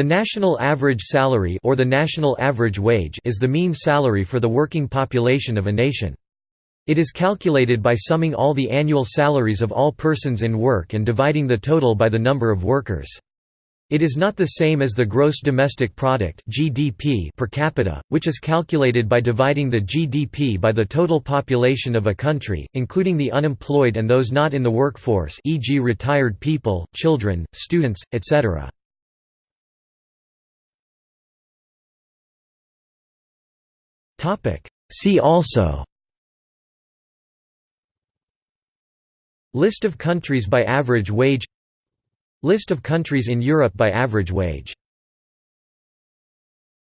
The national average salary or the national average wage is the mean salary for the working population of a nation. It is calculated by summing all the annual salaries of all persons in work and dividing the total by the number of workers. It is not the same as the gross domestic product (GDP) per capita, which is calculated by dividing the GDP by the total population of a country, including the unemployed and those not in the workforce, e.g., retired people, children, students, etc. Topic: See also. List of countries by average wage. List of countries in Europe by average wage